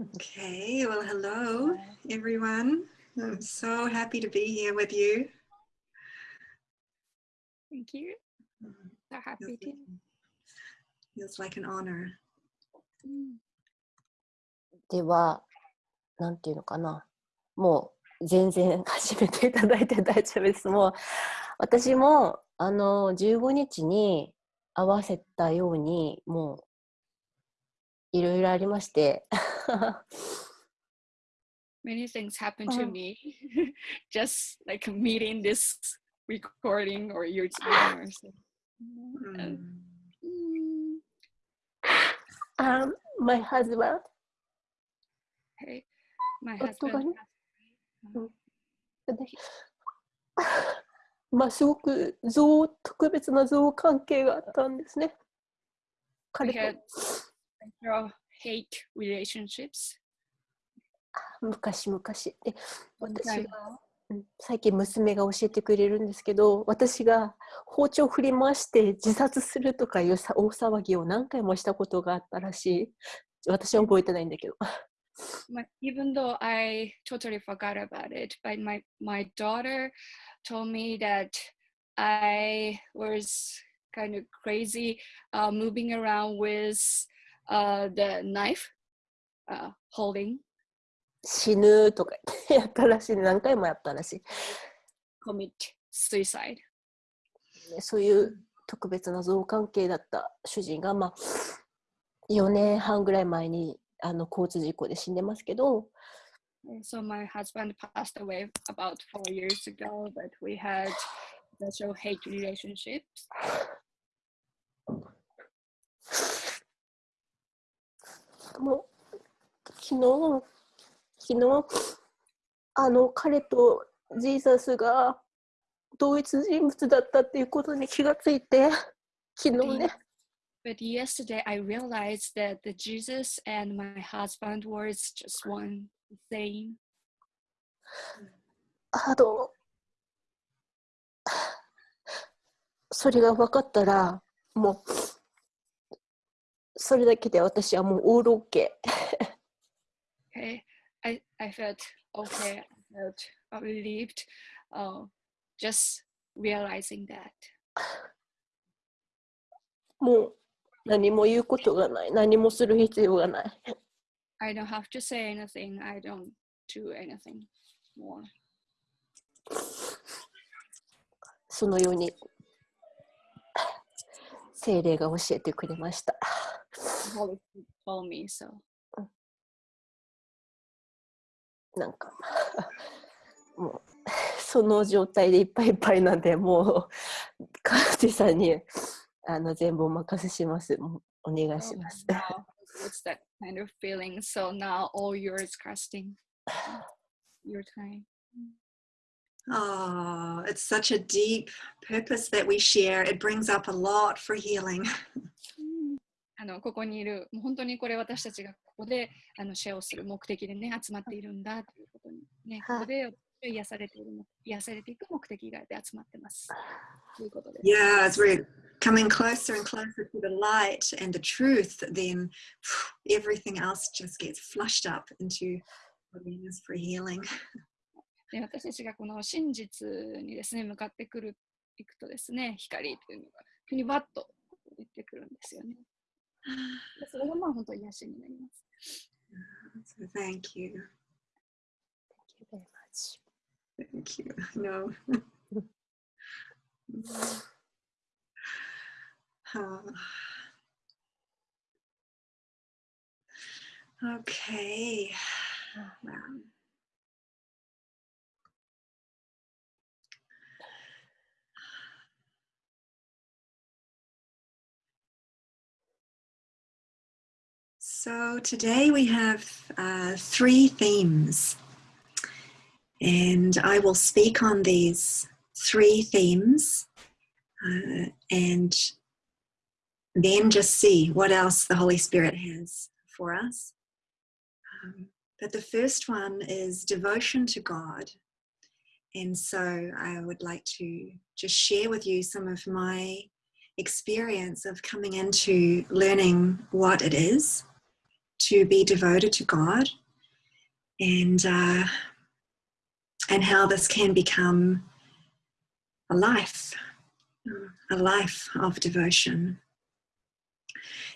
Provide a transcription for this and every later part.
Okay, well, hello everyone. I'm so happy to be here with you. Thank you. So happy to. Feels like an honor. では、なんていうのかな。もう全然始めていただいて大丈夫です。もう私もあの15日に合わせたように、もういろいろありまして。Many things happen to Oh. me. Just like meeting this recording or your team or something. Mm. Mm, Um, my husband, Okay. My husband ねまあすごく像特別な像関係があったんですね。彼と several hate relationships. 昔々で私が、うん最近娘が教えてくれるんですけど私が包丁振り回して自殺するとかいうさ大騒ぎを何回もしたことがあったらしい私は覚えてないんだけど my, even though I totally forgot about it, but my my daughter told me that I was kind of crazy, uh, moving around with uh, the knife, uh, holding, 死ぬとかやったらしい何回もやったらしい commit suicide. ねそういう特別な像関係だった主人が、まあ、4年半ぐらい前にあの交通事故で死んでますけど So my husband passed away about four years ago, but we had special hate relationships. もう昨日昨日あの彼とジーザスが同一人物だったっていうことに気がついて昨日ね But yesterday I realized that the Jesus and my husband was just one same. あのそれが分かったらもうそれだけで私はもうオールオッケー Okay, I, I felt okay. I felt uh, relieved. Uh, just realizing that. もう何も言うことがない何もする必要がない I don't have to say anything. I don't do anything more. そのように精霊が教えてくれました the Holy Spirit me so なんかもうその状態でいっぱいいっぱいなんでもう川地さんにあの全部お任せしますお願いします。Oh, What's that kind of feeling? So now all yours, Kirsten. Your time. Oh, it's such a deep purpose that we share. It brings up a lot for healing. あのここにいる、もう本当にこれ私たちがここであのシェアをする目的でね、集まっているんだということに、ね、はいここで癒されている、癒されていく目的があって集まってます。ということで。Yeah, as we're coming closer and closer to the light and the truth, then everything else just gets flushed up into for healing. で私たちがこの真実にですね、向かってくる、いくとですね、光というのが、ふにばっと言ってくるんですよね。でそれがまあ本当に癒しになります。 So thank you. very much. Thank you. No. Oh. Okay. Wow. So today we have uh, three themes, and I will speak on these three themes uh, and then just see what else the Holy Spirit has for us. Um, but the first one is devotion to God. And so I would like to just share with you some of my experience of coming into learning what it is to be devoted to God and uh, and how this can become a life, a life of devotion.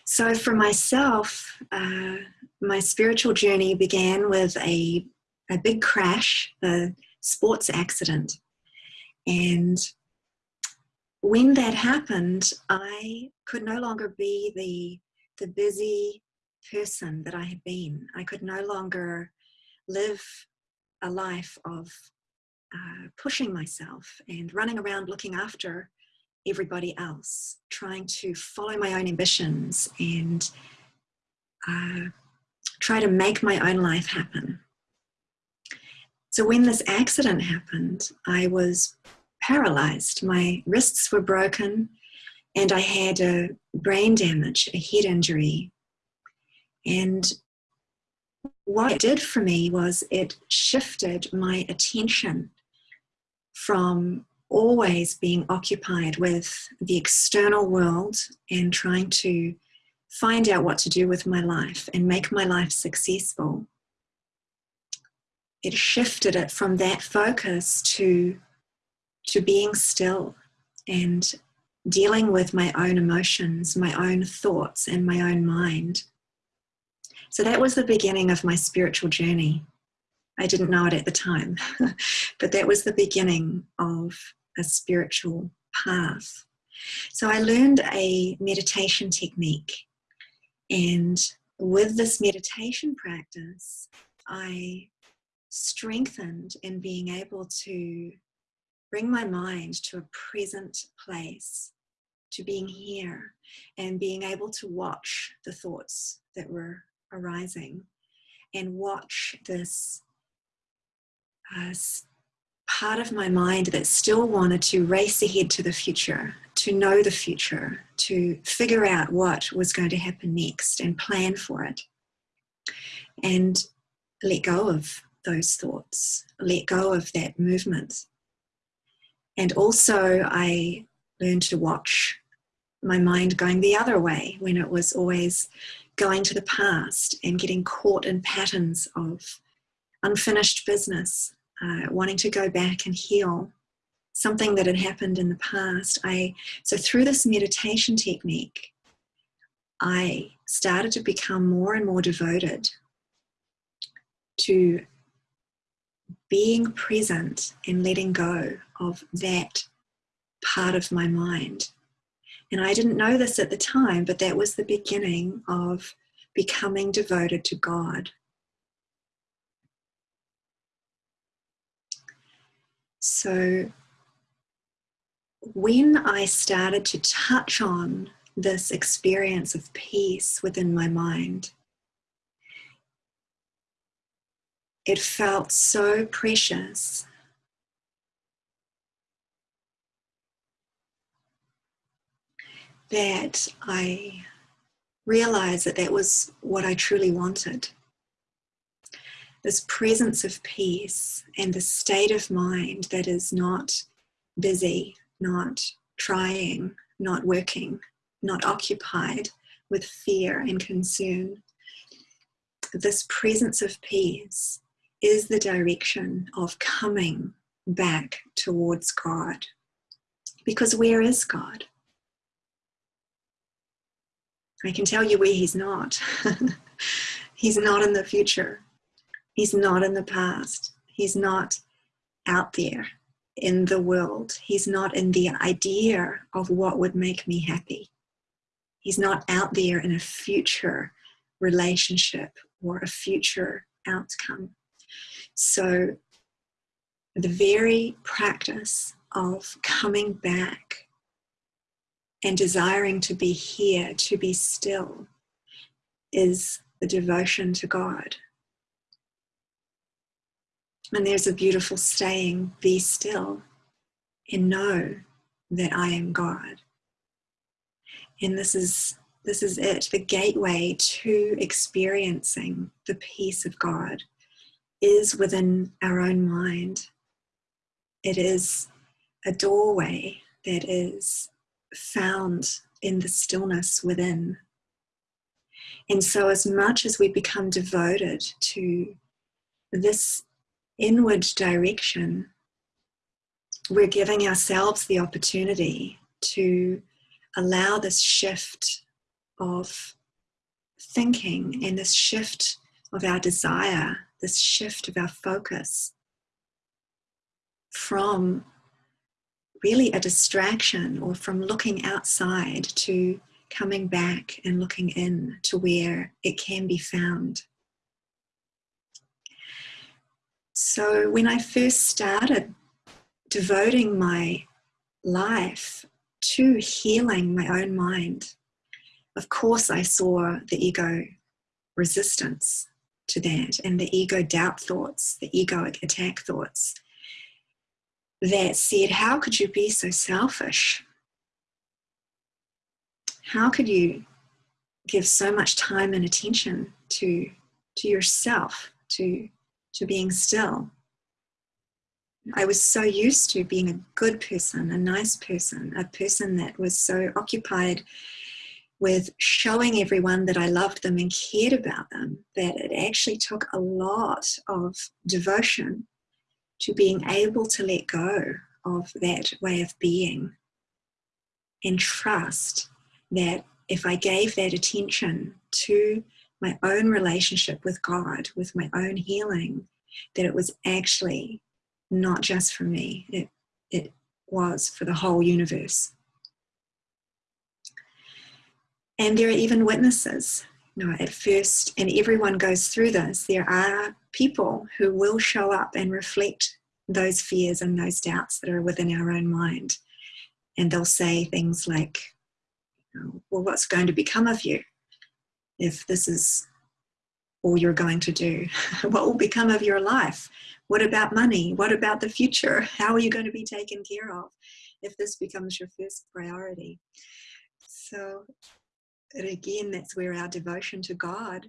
So for myself, uh, my spiritual journey began with a, a big crash, a sports accident. And when that happened, I could no longer be the, the busy person that I had been. I could no longer live a life of uh, pushing myself and running around looking after everybody else, trying to follow my own ambitions and uh, try to make my own life happen. So when this accident happened, I was paralyzed. My wrists were broken and I had a brain damage, a head injury. And what it did for me was it shifted my attention from always being occupied with the external world and trying to find out what to do with my life and make my life successful. It shifted it from that focus to, to being still and dealing with my own emotions, my own thoughts, and my own mind. So that was the beginning of my spiritual journey. I didn't know it at the time, but that was the beginning of a spiritual path. So I learned a meditation technique, and with this meditation practice, I strengthened in being able to bring my mind to a present place, to being here, and being able to watch the thoughts that were arising and watch this uh, part of my mind that still wanted to race ahead to the future, to know the future, to figure out what was going to happen next and plan for it. And let go of those thoughts, let go of that movement. And also, I learned to watch my mind going the other way when it was always going to the past and getting caught in patterns of unfinished business, uh, wanting to go back and heal something that had happened in the past. I so through this meditation technique, I started to become more and more devoted to being present and letting go of that part of my mind. And I didn't know this at the time, but that was the beginning of becoming devoted to God So, when I started to touch on this experience of peace within my mind, it felt so precious. That I realized that that was what I truly wanted this presence of peace and the state of mind that is not busy, not trying, not working, not occupied with fear and concern. This presence of peace is the direction of coming back towards God. Because where is God? I can tell you where He's not. he's not in the future. He's not in the past. He's not out there in the world. He's not in the idea of what would make me happy. He's not out there in a future relationship or a future outcome. So, the very practice of coming back and desiring to be here, to be still, is the devotion to God. And there's a beautiful saying be still and know that I am God. And this is this is it, the gateway to experiencing the peace of God is within our own mind. It is a doorway that is found in the stillness within. And so, as much as we become devoted to this inward direction, we're giving ourselves the opportunity to allow this shift of thinking and this shift of our desire, this shift of our focus from really a distraction or from looking outside to coming back and looking in to where it can be found. So, when I first started devoting my life to healing my own mind, of course, I saw the ego resistance to that and the ego doubt thoughts, the egoic attack thoughts that said, How could you be so selfish? How could you give so much time and attention to, to yourself, to, to being still? I was so used to being a good person, a nice person, a person that was so occupied with showing everyone that I loved them and cared about them that it actually took a lot of devotion to being able to let go of that way of being and trust that if I gave that attention to my own relationship with God, with my own healing, that it was actually not just for me, it, it was for the whole universe. And there are even witnesses. You know, at first, and everyone goes through this, there are people who will show up and reflect those fears and those doubts that are within our own mind. And they'll say things like, well, what's going to become of you if this is all you're going to do? what will become of your life? What about money? What about the future? How are you going to be taken care of if this becomes your first priority? So, and again, that's where our devotion to God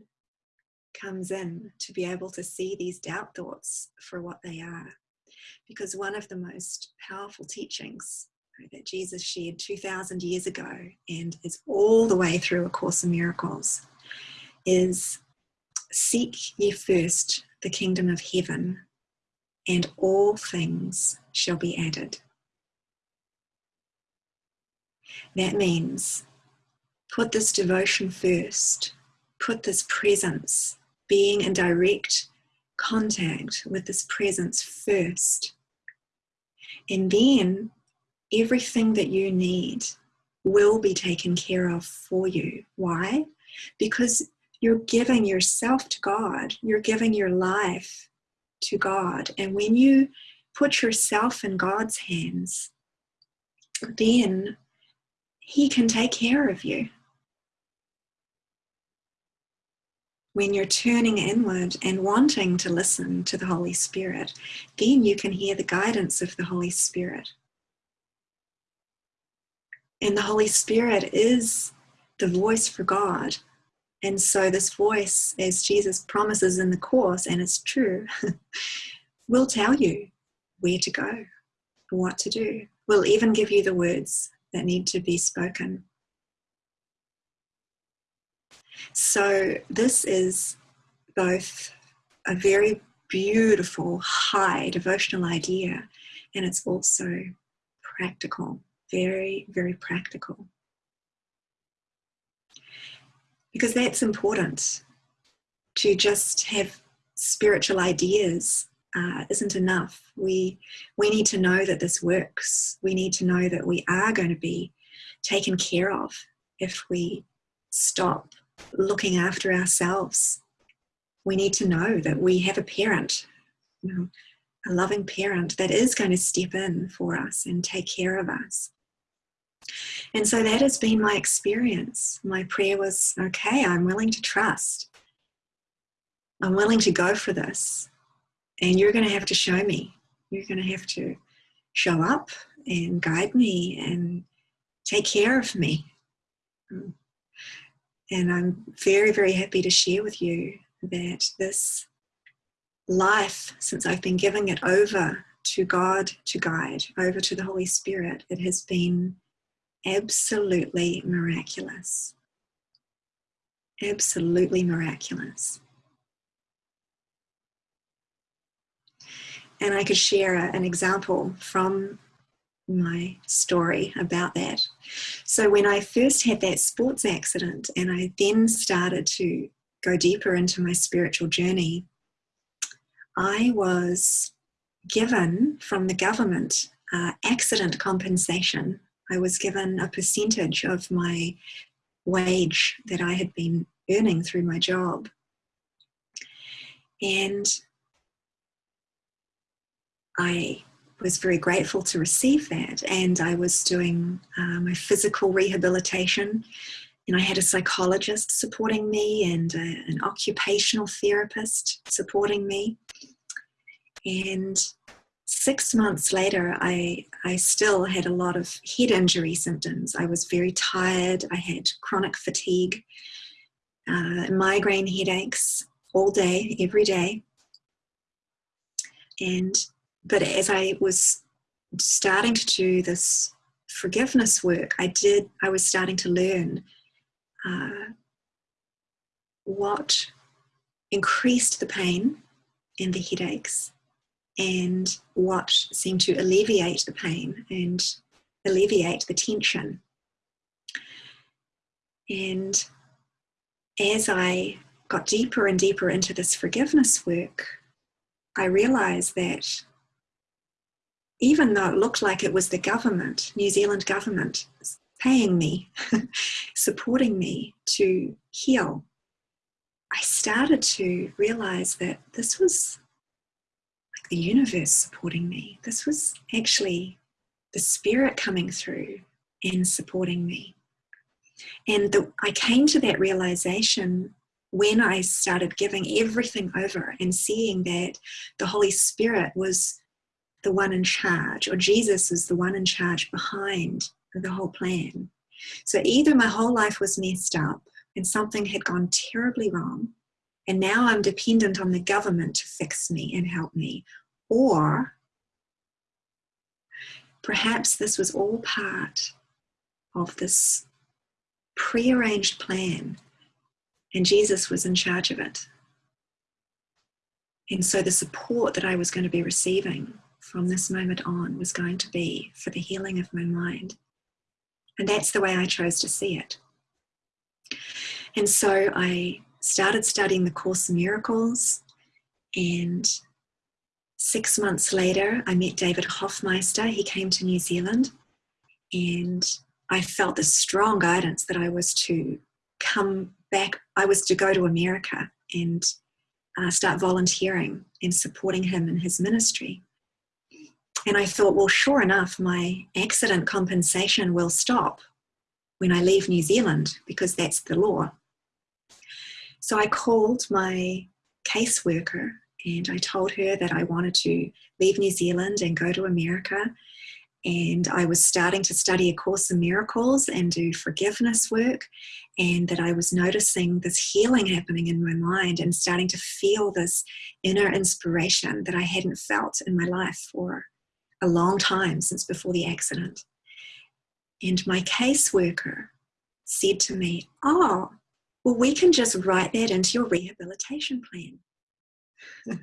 comes in to be able to see these doubt thoughts for what they are. Because one of the most powerful teachings that Jesus shared 2,000 years ago and is all the way through A Course in Miracles is seek ye first the kingdom of heaven, and all things shall be added. That means put this devotion first, put this presence, being in direct contact with this presence first. And then everything that you need will be taken care of for you. Why? Because you're giving yourself to God, you're giving your life to God. And when you put yourself in God's hands, then He can take care of you. When you're turning inward and wanting to listen to the Holy Spirit, then you can hear the guidance of the Holy Spirit. And the Holy Spirit is the voice for God. And so, this voice, as Jesus promises in the Course, and it's true, will tell you where to go, what to do. Will even give you the words that need to be spoken. So, this is both a very beautiful, high devotional idea, and it's also practical very, very practical. Because that's important. To just have spiritual ideas uh, isn't enough. We, we need to know that this works. We need to know that we are going to be taken care of if we stop looking after ourselves. We need to know that we have a parent, you know, a loving parent that is going to step in for us and take care of us. And so that has been my experience. My prayer was okay, I'm willing to trust. I'm willing to go for this. And you're going to have to show me. You're going to have to show up and guide me and take care of me. And I'm very, very happy to share with you that this life, since I've been giving it over to God to guide, over to the Holy Spirit, it has been absolutely miraculous. absolutely miraculous. And I could share an example from my story about that. So, when I first had that sports accident, and I then started to go deeper into my spiritual journey, I was given from the government uh, accident compensation. I was given a percentage of my wage that I had been earning through my job. And I was very grateful to receive that. And I was doing uh, my physical rehabilitation, and I had a psychologist supporting me and a, an occupational therapist supporting me. And six months later, I, I still had a lot of head injury symptoms. I was very tired, I had chronic fatigue, uh, migraine headaches all day, every day. And but as I was starting to do this forgiveness work, I did, I was starting to learn uh, what increased the pain and the headaches and what seemed to alleviate the pain and alleviate the tension. And as I got deeper and deeper into this forgiveness work, I realized that even though it looked like it was the government, New Zealand government, paying me, supporting me to heal, I started to realize that this was like the universe supporting me. This was actually the spirit coming through and supporting me. And the, I came to that realization when I started giving everything over and seeing that the Holy Spirit was the one in charge, or Jesus is the one in charge behind the whole plan. So either my whole life was messed up and something had gone terribly wrong, and now I'm dependent on the government to fix me and help me, or perhaps this was all part of this prearranged plan, and Jesus was in charge of it. And so the support that I was going to be receiving from this moment on was going to be for the healing of my mind. And that's the way I chose to see it. And so I started studying the Course in Miracles. And six months later, I met David Hoffmeister. He came to New Zealand. And I felt the strong guidance that I was to come back, I was to go to America and uh, start volunteering and supporting him in his ministry. And I thought, well, sure enough, my accident compensation will stop when I leave New Zealand because that's the law. So I called my caseworker and I told her that I wanted to leave New Zealand and go to America. And I was starting to study A Course in Miracles and do forgiveness work, and that I was noticing this healing happening in my mind and starting to feel this inner inspiration that I hadn't felt in my life for a long time since before the accident. And my caseworker said to me, Oh, well, we can just write that into your rehabilitation plan.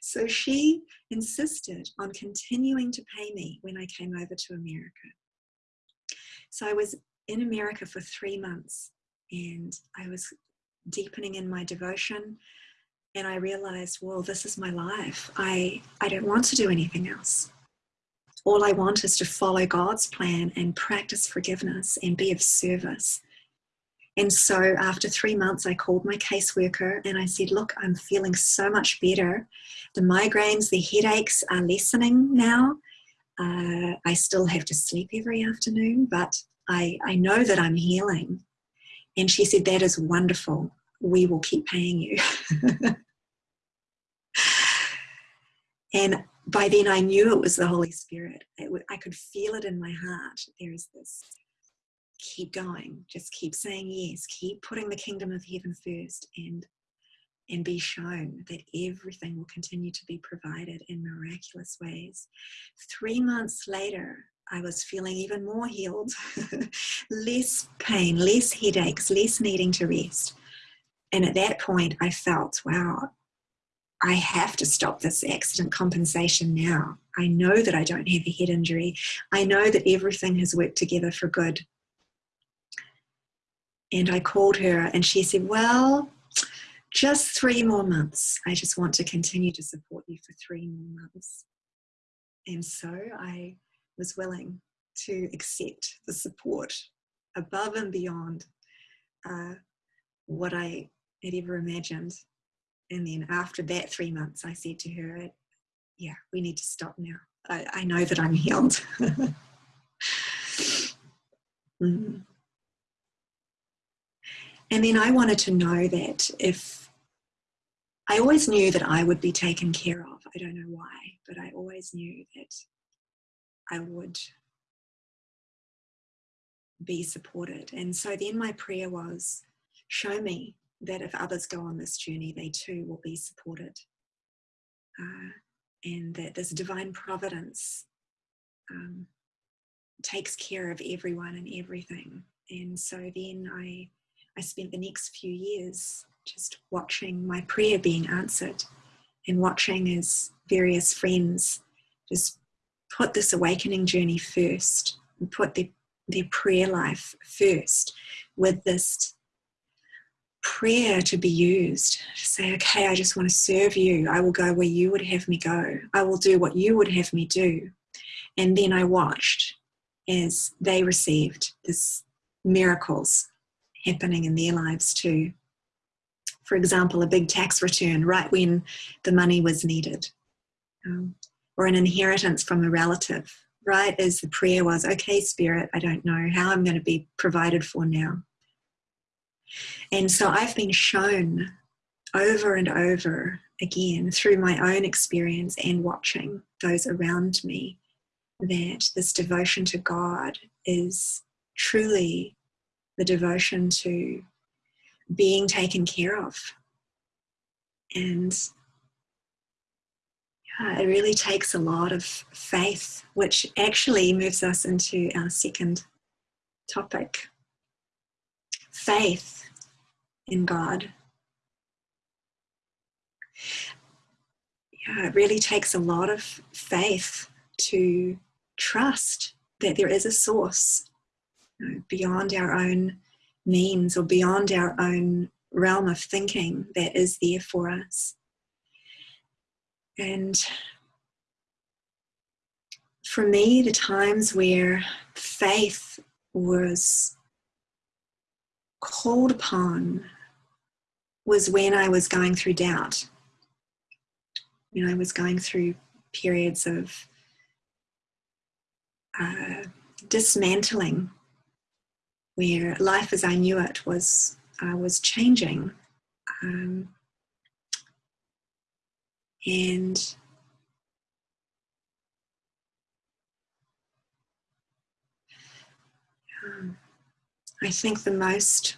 so she insisted on continuing to pay me when I came over to America. So I was in America for three months and I was deepening in my devotion and I realized, well, this is my life. I, I don't want to do anything else all I want is to follow God's plan and practice forgiveness and be of service. And so after three months, I called my caseworker and I said, Look, I'm feeling so much better. The migraines, the headaches are lessening now. Uh, I still have to sleep every afternoon, but I, I know that I'm healing. And she said, That is wonderful. We will keep paying you. and by then I knew it was the Holy Spirit. I could feel it in my heart. There is this keep going, just keep saying yes, keep putting the kingdom of heaven first, and and be shown that everything will continue to be provided in miraculous ways. Three months later, I was feeling even more healed, less pain, less headaches, less needing to rest. And at that point, I felt, wow, I have to stop this accident compensation now. I know that I don't have a head injury. I know that everything has worked together for good. And I called her and she said, Well, just three more months. I just want to continue to support you for three more months. And so I was willing to accept the support above and beyond uh, what I had ever imagined. And then after that three months, I said to her, Yeah, we need to stop now. I, I know that I'm healed. mm. And then I wanted to know that if I always knew that I would be taken care of. I don't know why, but I always knew that I would be supported. And so then my prayer was show me that if others go on this journey, they too will be supported. Uh, and that this divine providence um, takes care of everyone and everything. And so then I, I spent the next few years just watching my prayer being answered and watching as various friends just put this awakening journey first and put their, their prayer life first with this prayer to be used to say, okay, I just want to serve you. I will go where you would have me go. I will do what you would have me do. And then I watched as they received this miracles happening in their lives too. For example, a big tax return right when the money was needed, um, or an inheritance from a relative, right as the prayer was, okay, Spirit, I don't know how I'm going to be provided for now. And so I've been shown over and over again through my own experience and watching those around me that this devotion to God is truly the devotion to being taken care of. And yeah, it really takes a lot of faith, which actually moves us into our second topic faith in God. Yeah, it really takes a lot of faith to trust that there is a source you know, beyond our own means or beyond our own realm of thinking that is there for us. And for me, the times where faith was called upon was when I was going through doubt. You know, I was going through periods of uh, dismantling where life as I knew it was uh, was changing, um, and um, I think the most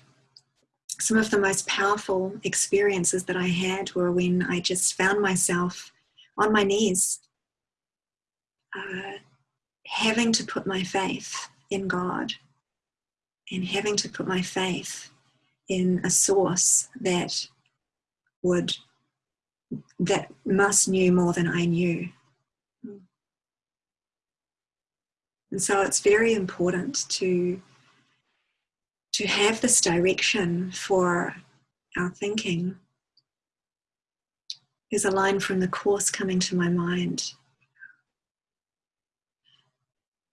some of the most powerful experiences that I had were when I just found myself on my knees, uh, having to put my faith in God and having to put my faith in a source that would that must knew more than I knew. And so it's very important to to have this direction for our thinking. There's a line from the Course coming to my mind.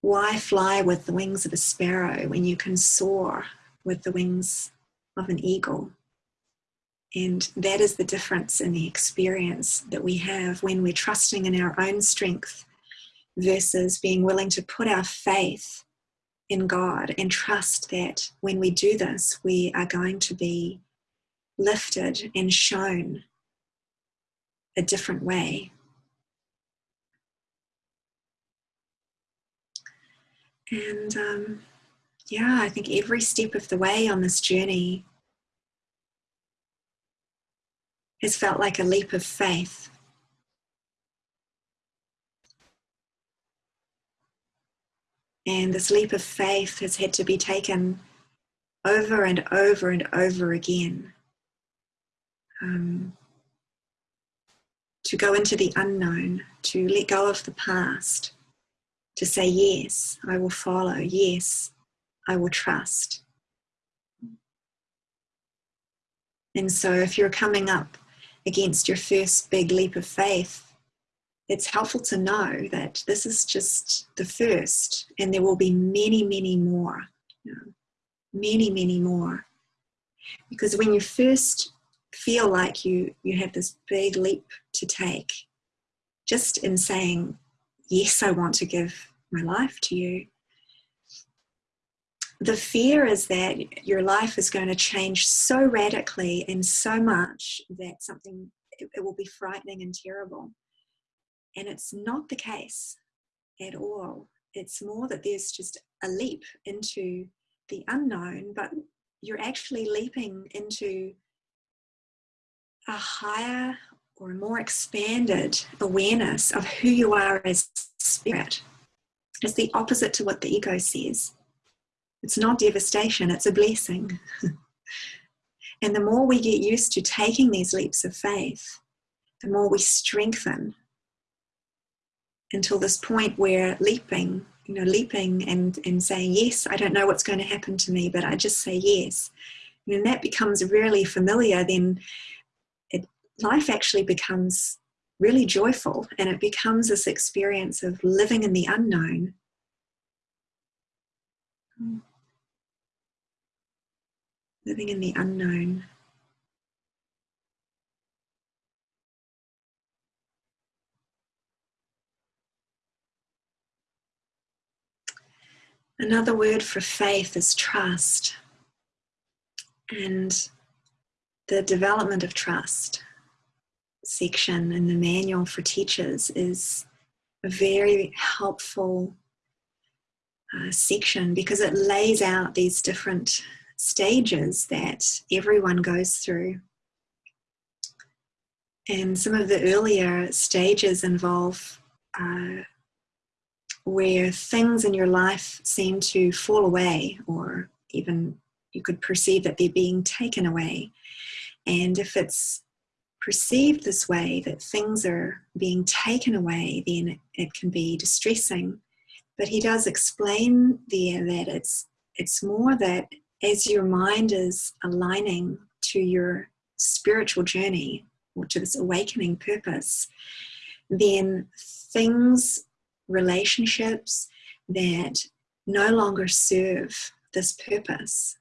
Why fly with the wings of a sparrow when you can soar with the wings of an eagle? And that is the difference in the experience that we have when we're trusting in our own strength versus being willing to put our faith in God and trust that when we do this, we are going to be lifted and shown a different way. And um, yeah, I think every step of the way on this journey has felt like a leap of faith. And this leap of faith has had to be taken over and over and over again. Um, to go into the unknown, to let go of the past, to say, Yes, I will follow. Yes, I will trust. And so, if you're coming up against your first big leap of faith, it's helpful to know that this is just the first, and there will be many, many more. You know, many, many more. Because when you first feel like you you have this big leap to take, just in saying, Yes, I want to give my life to you, the fear is that your life is going to change so radically and so much that something it, it will be frightening and terrible and it's not the case at all. It's more that there's just a leap into the unknown but you're actually leaping into a higher or a more expanded awareness of who you are as spirit. It's the opposite to what the ego says. It's not devastation, it's a blessing. and the more we get used to taking these leaps of faith, the more we strengthen until this point where leaping, you know, leaping and, and saying, Yes, I don't know what's going to happen to me, but I just say yes. And that becomes really familiar, then it, life actually becomes really joyful and it becomes this experience of living in the unknown. Hmm. living in the unknown. Another word for faith is trust. And the development of trust section in the manual for teachers is a very helpful uh, section because it lays out these different stages that everyone goes through. And some of the earlier stages involve uh, where things in your life seem to fall away, or even you could perceive that they're being taken away. And if it's perceived this way, that things are being taken away, then it can be distressing. But he does explain there that it's it's more that as your mind is aligning to your spiritual journey or to this awakening purpose, then things, relationships that no longer serve this purpose,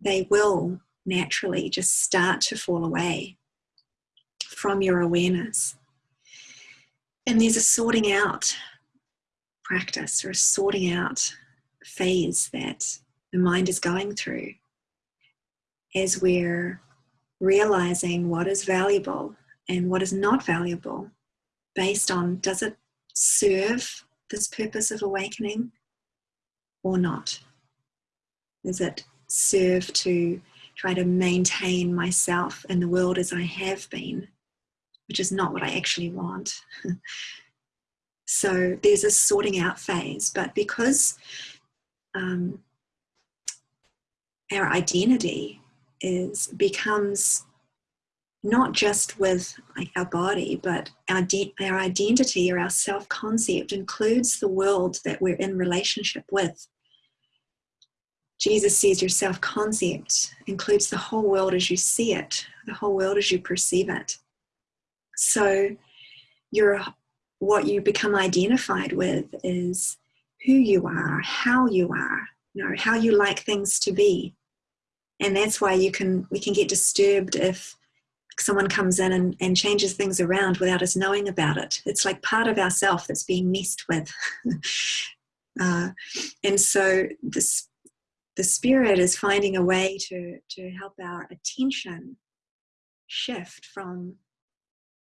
they will naturally just start to fall away from your awareness. And there's a sorting out practice or a sorting out phase that the mind is going through as we're realizing what is valuable and what is not valuable based on does it serve this purpose of awakening or not? Does it serve to try to maintain myself in the world as I have been, which is not what I actually want? so there's a sorting out phase, but because um, our identity is becomes not just with like our body, but our, our identity or our self concept includes the world that we're in relationship with. Jesus says your self concept includes the whole world as you see it, the whole world as you perceive it. So, your what you become identified with is who you are, how you are, you know, how you like things to be and that's why you can we can get disturbed if someone comes in and, and changes things around without us knowing about it. It's like part of ourself that's being messed with. Uh, and so this the spirit is finding a way to to help our attention shift from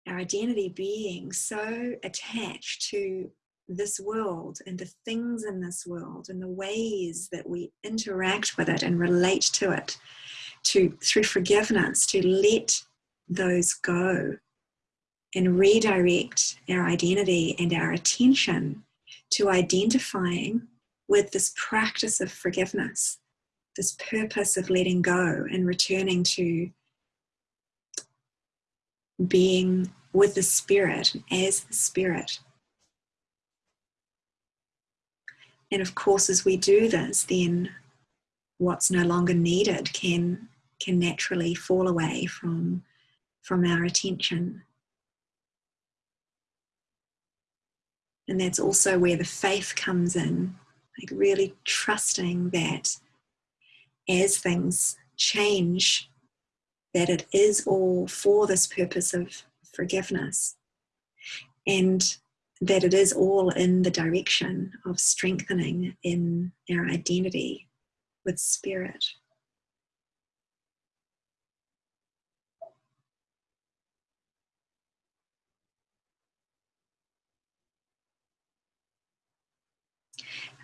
our identity being so attached to this world and the things in this world and the ways that we interact with it and relate to it to through forgiveness to let those go and redirect our identity and our attention to identifying with this practice of forgiveness, this purpose of letting go and returning to being with the Spirit as the Spirit. And of course, as we do this, then what's no longer needed can, can naturally fall away from, from our attention. And that's also where the faith comes in, like really trusting that as things change, that it is all for this purpose of forgiveness. And that it is all in the direction of strengthening in our identity with spirit.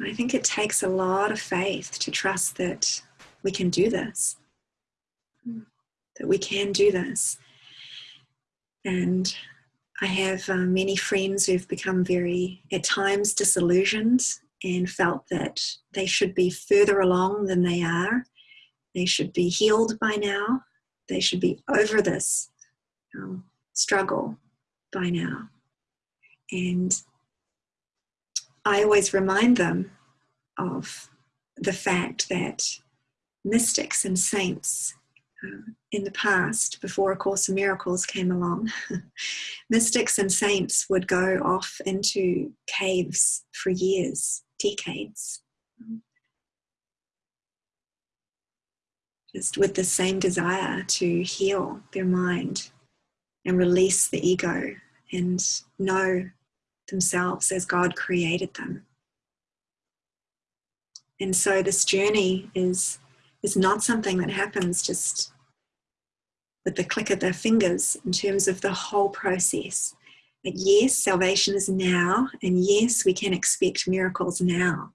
I think it takes a lot of faith to trust that we can do this, that we can do this. And I have um, many friends who've become very, at times, disillusioned and felt that they should be further along than they are. They should be healed by now. They should be over this um, struggle by now. And I always remind them of the fact that mystics and saints um, in the past, before A Course in Miracles came along, mystics and saints would go off into caves for years, decades, just with the same desire to heal their mind and release the ego and know themselves as God created them. And so this journey is is not something that happens just with the click of their fingers in terms of the whole process. But yes, salvation is now, and yes, we can expect miracles now,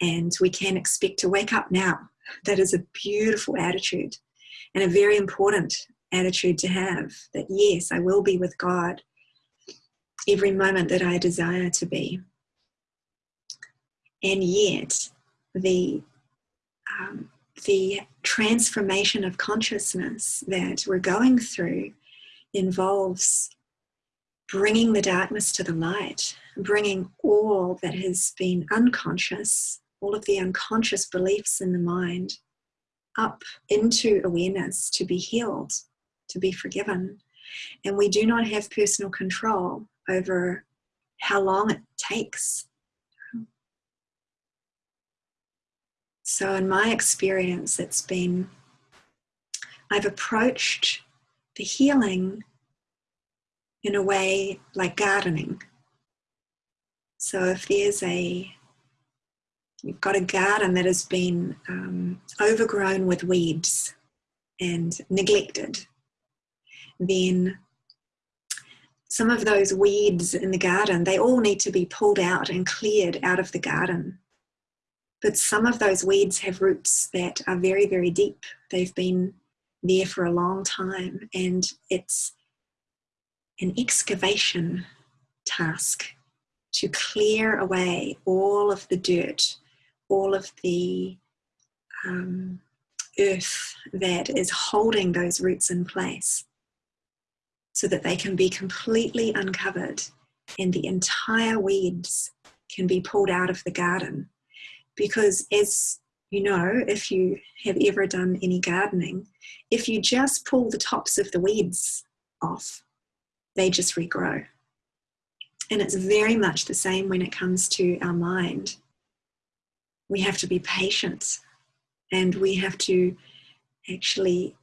and we can expect to wake up now. That is a beautiful attitude and a very important attitude to have that yes, I will be with God every moment that I desire to be. And yet, the um, the transformation of consciousness that we're going through involves bringing the darkness to the light, bringing all that has been unconscious, all of the unconscious beliefs in the mind, up into awareness to be healed, to be forgiven. And we do not have personal control over how long it takes So, in my experience, it's been I've approached the healing in a way like gardening. So, if there's a you've got a garden that has been um, overgrown with weeds and neglected, then some of those weeds in the garden they all need to be pulled out and cleared out of the garden but some of those weeds have roots that are very, very deep. They've been there for a long time, and it's an excavation task to clear away all of the dirt, all of the um, earth that is holding those roots in place so that they can be completely uncovered and the entire weeds can be pulled out of the garden because as you know, if you have ever done any gardening, if you just pull the tops of the weeds off, they just regrow. And it's very much the same when it comes to our mind. We have to be patient and we have to actually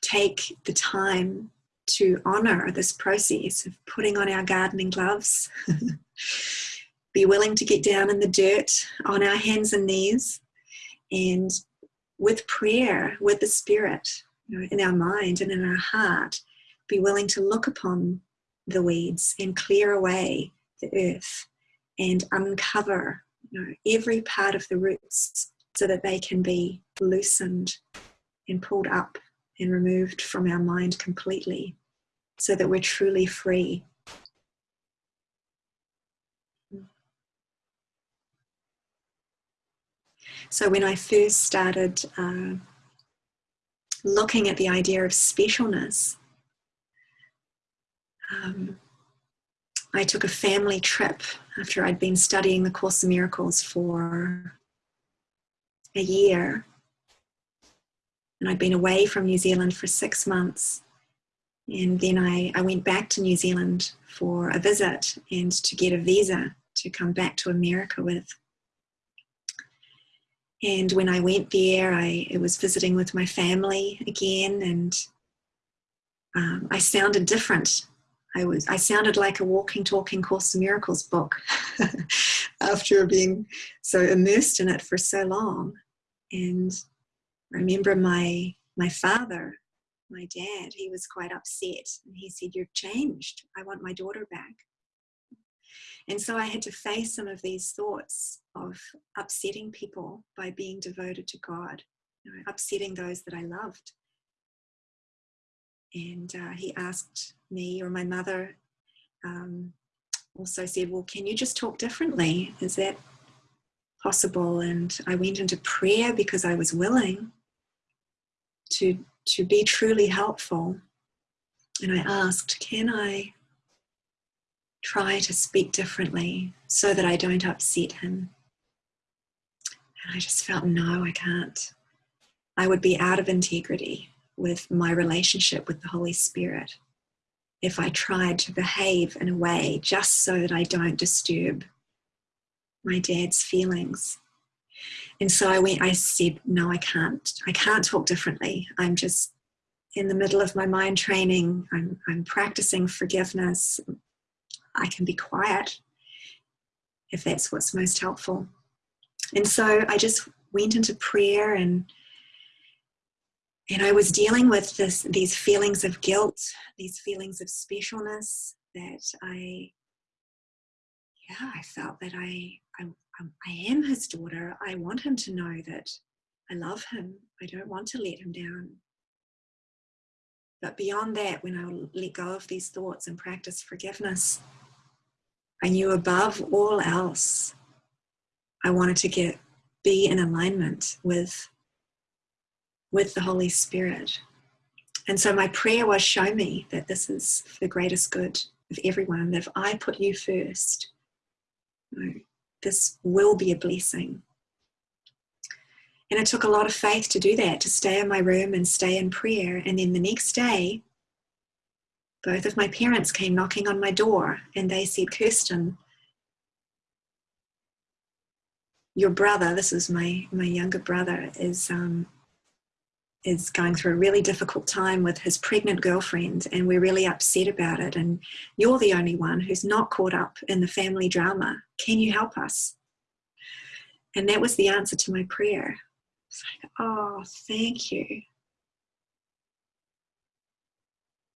take the time to honor this process of putting on our gardening gloves be willing to get down in the dirt on our hands and knees and with prayer, with the Spirit you know, in our mind and in our heart, be willing to look upon the weeds and clear away the earth and uncover you know, every part of the roots so that they can be loosened and pulled up and removed from our mind completely so that we're truly free So when I first started uh, looking at the idea of specialness, um, I took a family trip after I'd been studying the Course of Miracles for a year. And I'd been away from New Zealand for six months. And then I, I went back to New Zealand for a visit and to get a visa to come back to America with. And when I went there, I, was visiting with my family again, and um, I sounded different. I was I sounded like a walking, talking Course of Miracles book after being so immersed in it for so long. And I remember my my father, my dad, he was quite upset, and he said, "You've changed. I want my daughter back." And so I had to face some of these thoughts of upsetting people by being devoted to God, you know, upsetting those that I loved. And uh, he asked me, or my mother um, also said, Well, can you just talk differently? Is that possible? And I went into prayer because I was willing to, to be truly helpful. And I asked, Can I try to speak differently so that I don't upset him? And I just felt, no, I can't. I would be out of integrity with my relationship with the Holy Spirit if I tried to behave in a way just so that I don't disturb my dad's feelings. And so I went, I said, no, I can't. I can't talk differently. I'm just in the middle of my mind training. I'm, I'm practicing forgiveness. I can be quiet if that's what's most helpful. And so I just went into prayer and and I was dealing with this these feelings of guilt, these feelings of specialness that I yeah, I felt that I I, Um, I am his daughter. I want him to know that I love him. I don't want to let him down. But beyond that, when I let go of these thoughts and practice forgiveness, I knew above all else I wanted to get be in alignment with with the Holy Spirit. And so my prayer was show me that this is the greatest good of everyone, that if I put you first, you know, this will be a blessing. And it took a lot of faith to do that, to stay in my room and stay in prayer. And then the next day, both of my parents came knocking on my door and they said, Kirsten, your brother, this is my, my younger brother, is, um, is going through a really difficult time with his pregnant girlfriend and we're really upset about it. And you're the only one who's not caught up in the family drama. Can you help us? And that was the answer to my prayer. It's like, oh, thank you.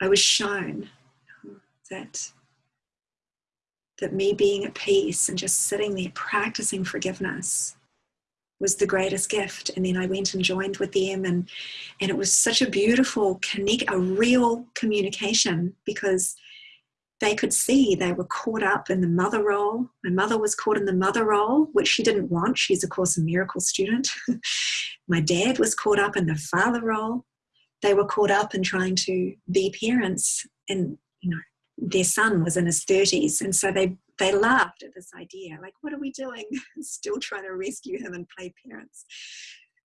I was shown that that me being at peace and just sitting there practicing forgiveness was the greatest gift. And then i went and joined with them and and it was such a beautiful connect a real communication because they could see they were caught up in the mother role. My mother was caught in the mother role which she didn't want. She's of course a miracle student. My dad was caught up in the father role. They were caught up in trying to be parents and you know their son was in his 30s and so they they laughed at this idea like what are we doing? Still trying to rescue him and play parents.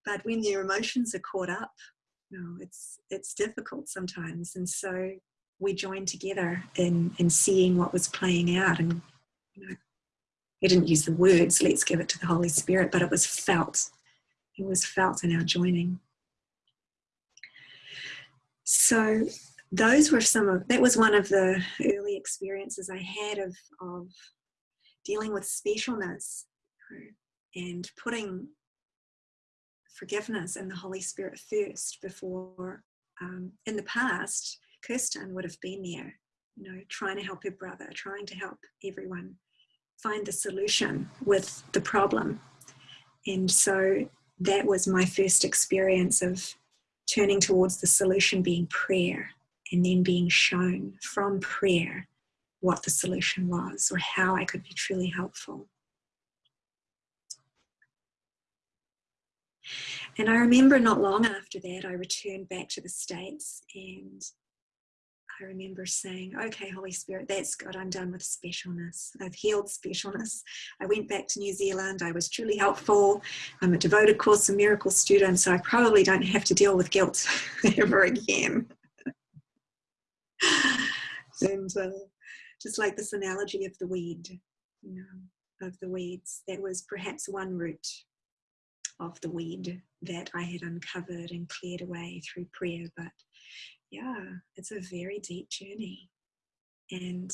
But when your emotions are caught up you know it's it's difficult sometimes. And so we joined together in in seeing what was playing out and you know he didn't use the words let's give it to the holy spirit but it was felt. It was felt in our joining. So those were some of that was one of the early experiences I had of of dealing with specialness and putting forgiveness and the Holy Spirit first before um, in the past Kirsten would have been there you know trying to help her brother trying to help everyone find the solution with the problem. And so that was my first experience of turning towards the solution being prayer and then being shown from prayer what the solution was or how I could be truly helpful. And I remember not long after that, I returned back to the States and I remember saying, okay, Holy Spirit, that's good. I'm done with specialness. I've healed specialness. I went back to New Zealand. I was truly helpful. I'm a devoted Course in Miracles student, so I probably don't have to deal with guilt ever again. And uh, just like this analogy of the weed, you know, of the weeds, that was perhaps one root of the weed that I had uncovered and cleared away through prayer. But yeah, it's a very deep journey. And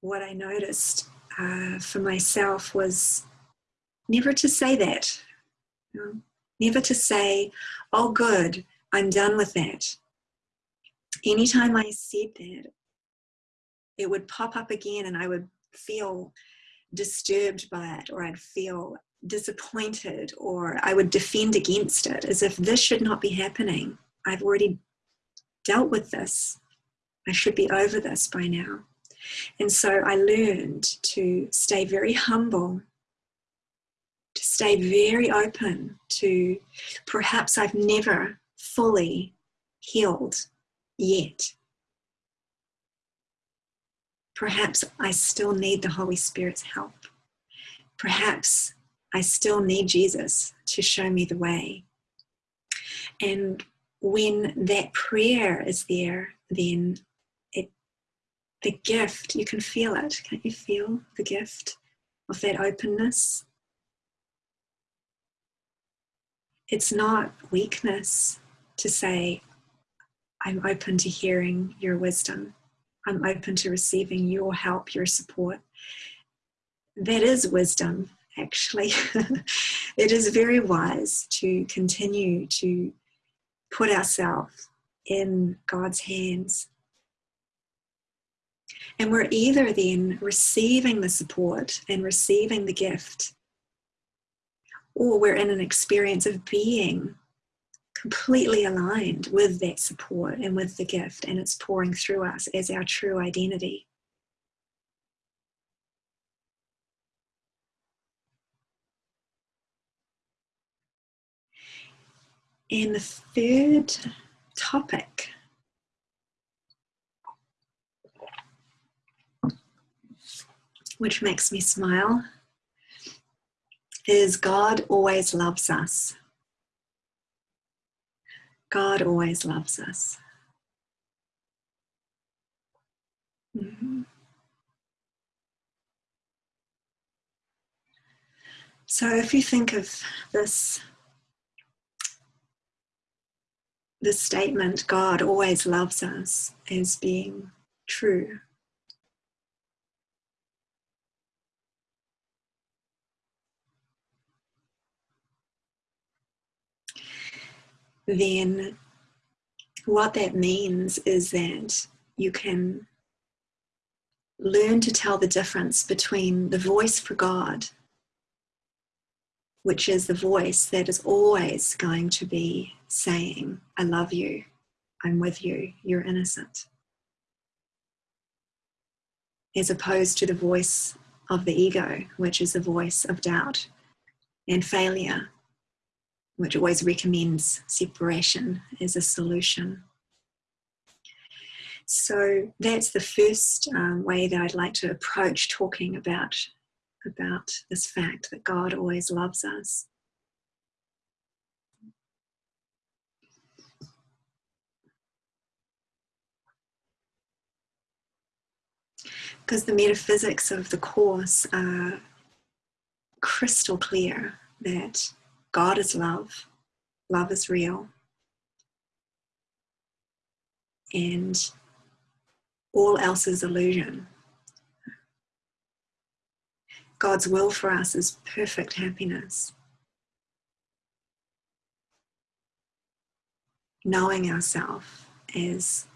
what I noticed uh, for myself was never to say that. You know, never to say, oh, good, I'm done with that. Anytime I said that, it would pop up again and I would feel disturbed by it or I'd feel disappointed or I would defend against it as if this should not be happening. I've already dealt with this. I should be over this by now. And so I learned to stay very humble, to stay very open to perhaps I've never fully healed yet. Perhaps I still need the Holy Spirit's help. Perhaps I still need Jesus to show me the way. And when that prayer is there, then it the gift, you can feel it. Can't you feel the gift of that openness? It's not weakness to say, I'm open to hearing your wisdom. I'm open to receiving your help, your support. That is wisdom actually. it is very wise to continue to put ourselves in God's hands. And we're either then receiving the support and receiving the gift, or we're in an experience of being completely aligned with that support and with the gift, and it's pouring through us as our true identity. And the third topic which makes me smile is God always loves us. God always loves us. Mm-hmm. So, if you think of this the statement, God always loves us, as being true. Then, what that means is that you can learn to tell the difference between the voice for God, which is the voice that is always going to be saying, I love you, I'm with you, you're innocent. As opposed to the voice of the ego, which is the voice of doubt and failure, which always recommends separation as a solution. So that's the first um, way that I'd like to approach talking about, about this fact that God always loves us. because the metaphysics of the Course are crystal clear that God is love, love is real, and all else is illusion. God's will for us is perfect happiness. Knowing ourselves as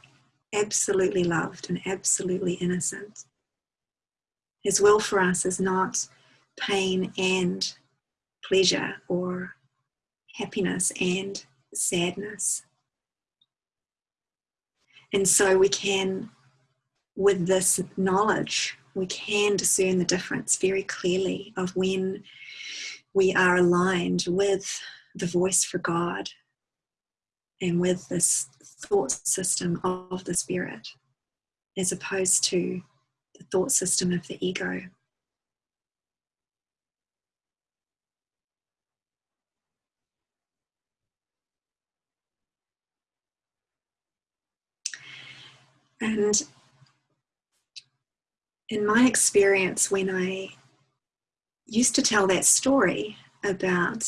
absolutely loved and absolutely innocent. His will for us is not pain and pleasure or happiness and sadness. And so we can, with this knowledge, we can discern the difference very clearly of when we are aligned with the voice for God and with this thought system of the spirit as opposed to the thought system of the ego. And in my experience, when I used to tell that story about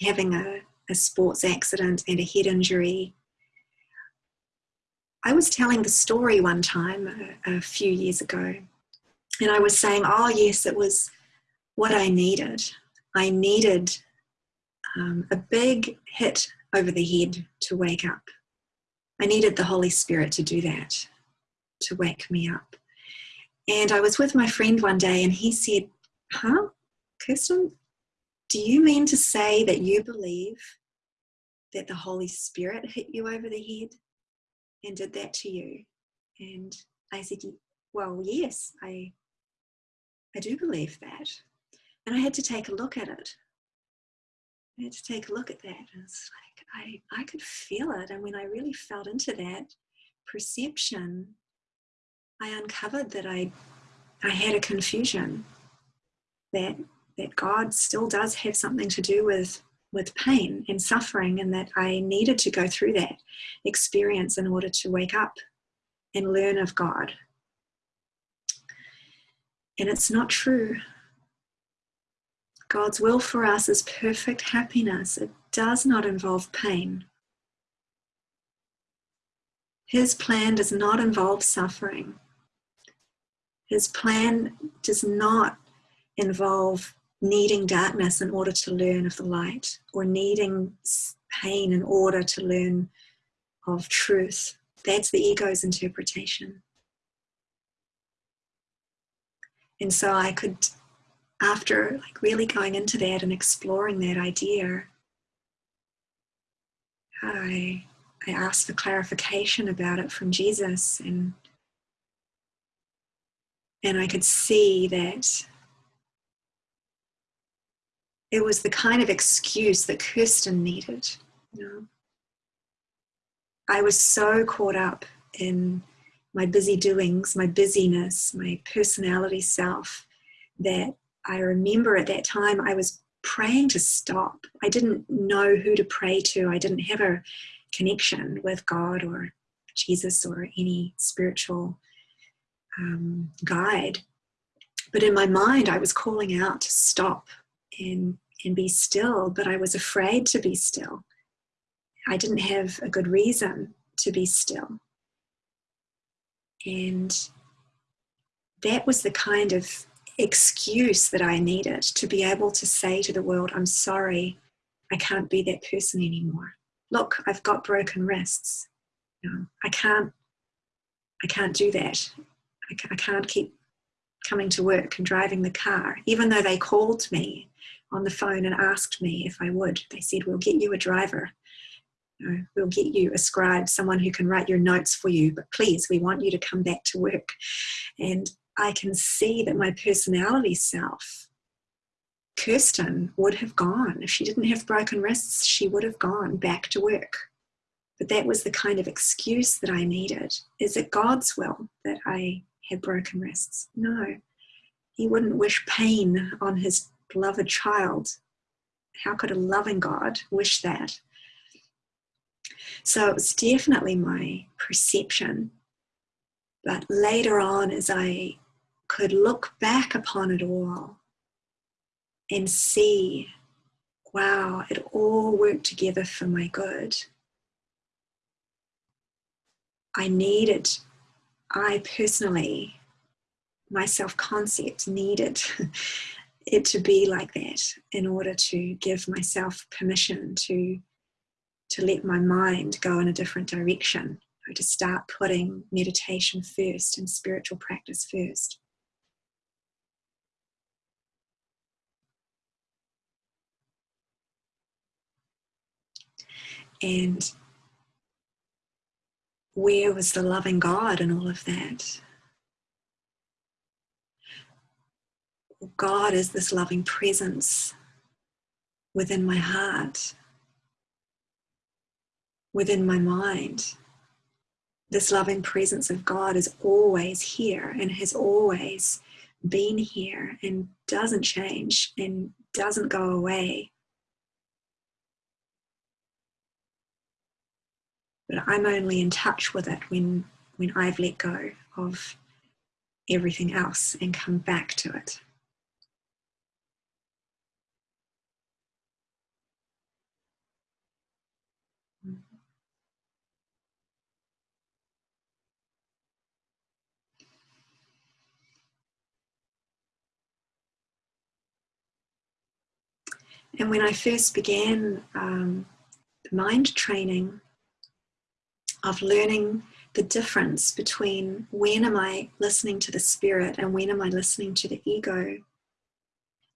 having a, a sports accident and a head injury, I was telling the story one time a, a few years ago, and I was saying, Oh, yes, it was what I needed. I needed um, a big hit over the head to wake up. I needed the Holy Spirit to do that, to wake me up. And I was with my friend one day and he said, Huh, Kirsten, do you mean to say that you believe that the Holy Spirit hit you over the head and did that to you? And I said, Well, yes, I, I do believe that. And I had to take a look at it. I had to take a look at that. And it's like I, I could feel it. And when I really felt into that perception, I uncovered that I I had a confusion that that God still does have something to do with with pain and suffering and that I needed to go through that experience in order to wake up and learn of God. And it's not true. God's will for us is perfect happiness. It does not involve pain. His plan does not involve suffering. His plan does not involve needing darkness in order to learn of the light or needing pain in order to learn of truth. That's the ego's interpretation. And so I could after like really going into that and exploring that idea, I I asked for clarification about it from Jesus and and I could see that it was the kind of excuse that Kirsten needed. You know? I was so caught up in my busy doings, my busyness, my personality self, that I remember at that time I was praying to stop. I didn't know who to pray to. I didn't have a connection with God or Jesus or any spiritual um, guide. But in my mind, I was calling out to stop and, and be still, but I was afraid to be still. I didn't have a good reason to be still. And that was the kind of excuse that I needed to be able to say to the world, I'm sorry, I can't be that person anymore. Look, I've got broken wrists. You know, I can't, I can't do that. I can't keep coming to work and driving the car. Even though they called me on the phone and asked me if I would, they said, We'll get you a driver. You know, we'll get you a scribe, someone who can write your notes for you, but please, we want you to come back to work. And I can see that my personality self, Kirsten, would have gone. If she didn't have broken wrists, she would have gone back to work. But that was the kind of excuse that I needed. Is it God's will that I had broken wrists? No. He wouldn't wish pain on his beloved child. How could a loving God wish that? So it was definitely my perception. But later on, as I could look back upon it all and see, wow, it all worked together for my good. I needed, I personally, my self concept needed it to be like that in order to give myself permission to to let my mind go in a different direction to start putting meditation first and spiritual practice first And where was the loving God in all of that? God is this loving presence within my heart, within my mind. This loving presence of God is always here and has always been here and doesn't change and doesn't go away. But I'm only in touch with it when, when I've let go of everything else and come back to it. And when I first began um, mind training of learning the difference between when am I listening to the spirit and when am I listening to the ego,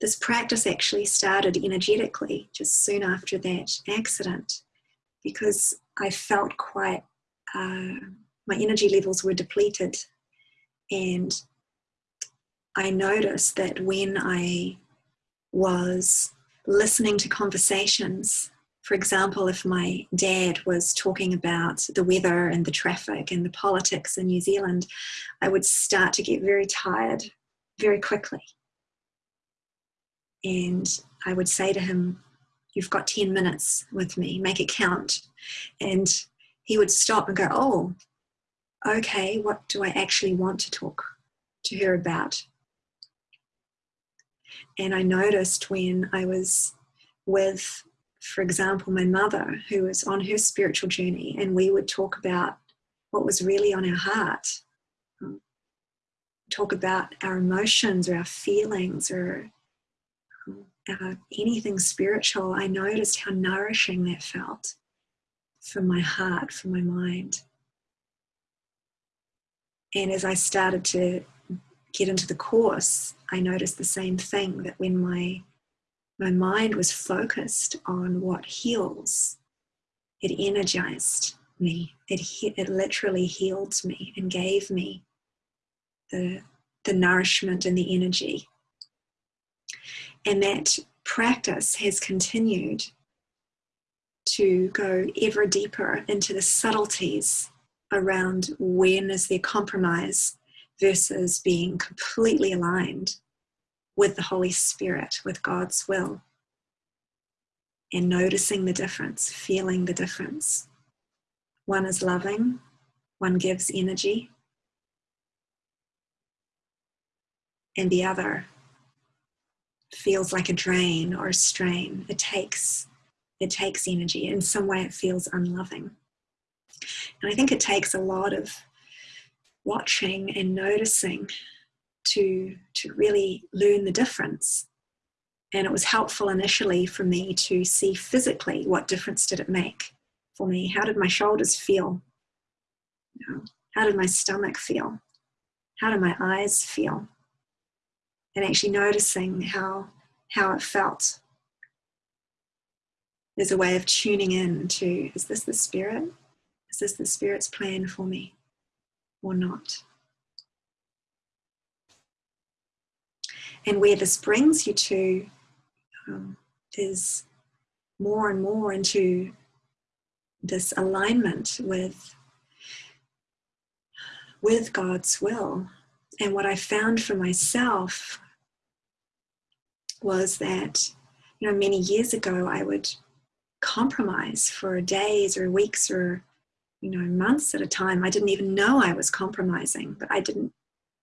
this practice actually started energetically just soon after that accident because I felt quite, uh, my energy levels were depleted. And I noticed that when I was listening to conversations. For example, if my dad was talking about the weather and the traffic and the politics in New Zealand, I would start to get very tired very quickly. And I would say to him, You've got 10 minutes with me, make it count. And he would stop and go, Oh, okay, what do I actually want to talk to her about? And I noticed when I was with, for example, my mother, who was on her spiritual journey, and we would talk about what was really on our heart, um, talk about our emotions or our feelings or um, anything spiritual, I noticed how nourishing that felt for my heart, for my mind. And as I started to get into the course, I noticed the same thing that when my my mind was focused on what heals, it energized me. It it literally healed me and gave me the the nourishment and the energy. And that practice has continued to go ever deeper into the subtleties around when is there compromise versus being completely aligned with the Holy Spirit, with God's will, and noticing the difference, feeling the difference. One is loving, one gives energy, and the other feels like a drain or a strain. It takes it takes energy. In some way it feels unloving. And I think it takes a lot of watching and noticing to to really learn the difference. And it was helpful initially for me to see physically what difference did it make for me. How did my shoulders feel? You know, how did my stomach feel? How did my eyes feel? And actually noticing how how it felt. There's a way of tuning in to is this the spirit? Is this the spirit's plan for me or not. And where this brings you to um, is more and more into this alignment with with God's will. And what I found for myself was that, you know, many years ago I would compromise for days or weeks or you know months at a time i didn't even know i was compromising but i didn't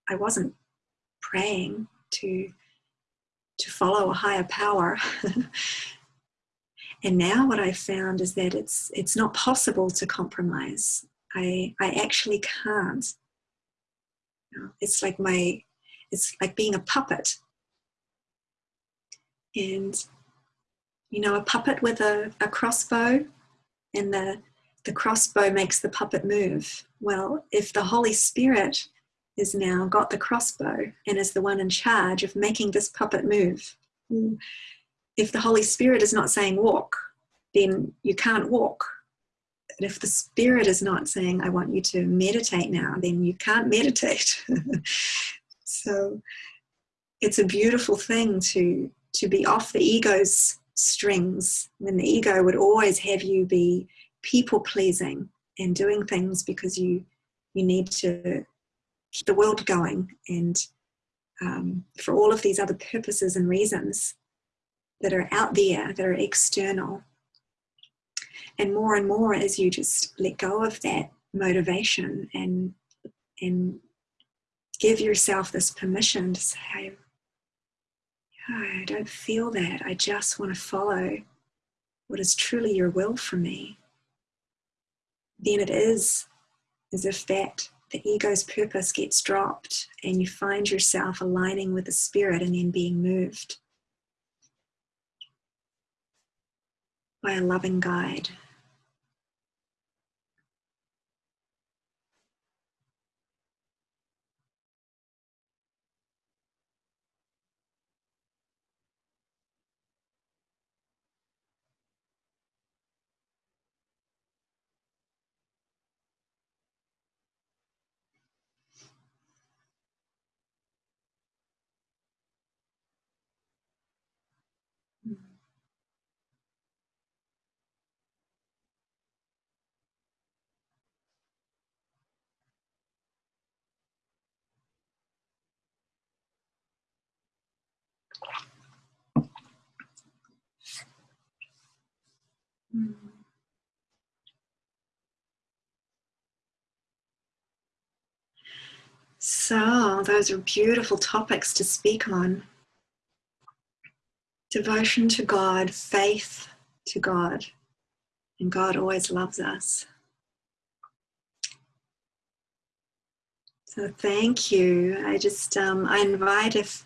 i wasn't praying to to follow a higher power. And now what i found is that it's it's not possible to compromise. I i actually can't. It's like my it's like being a puppet. And you know a puppet with a, a crossbow and the the crossbow makes the puppet move. Well, if the Holy Spirit is now got the crossbow and is the one in charge of making this puppet move, mm. if the Holy Spirit is not saying walk, then you can't walk. And if the Spirit is not saying, I want you to meditate now, then you can't meditate. so it's a beautiful thing to, to be off the ego's strings when the ego would always have you be people pleasing and doing things because you you need to keep the world going and um, for all of these other purposes and reasons that are out there that are external and more and more as you just let go of that motivation and and give yourself this permission to say I don't feel that. I just want to follow what is truly your will for me. Then it is as if that the ego's purpose gets dropped and you find yourself aligning with the spirit and then being moved by a loving guide. Mm. So, those are beautiful topics to speak on Devotion to God, faith to God, and God always loves us. So, thank you. I just um, I invite if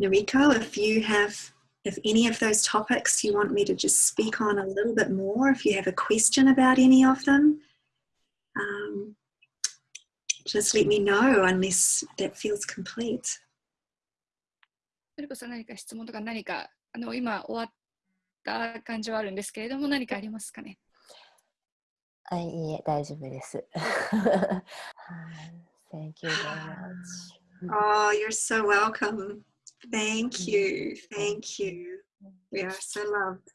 Noriko, if you have if any of those topics you want me to just speak on a little bit more, if you have a question about any of them, um, just let me know unless that feels complete. それこそ何か質問とか何か あの今終わった感じはあるんですけれども何かありますかねはい、いいえ、大丈夫です。Thank you very much. Oh, you're so welcome. Thank you. Thank you. We are so loved.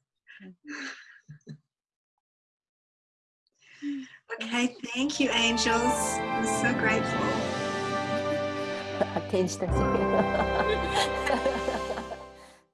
Okay, thank you, angels. I'm so grateful. 天使たち。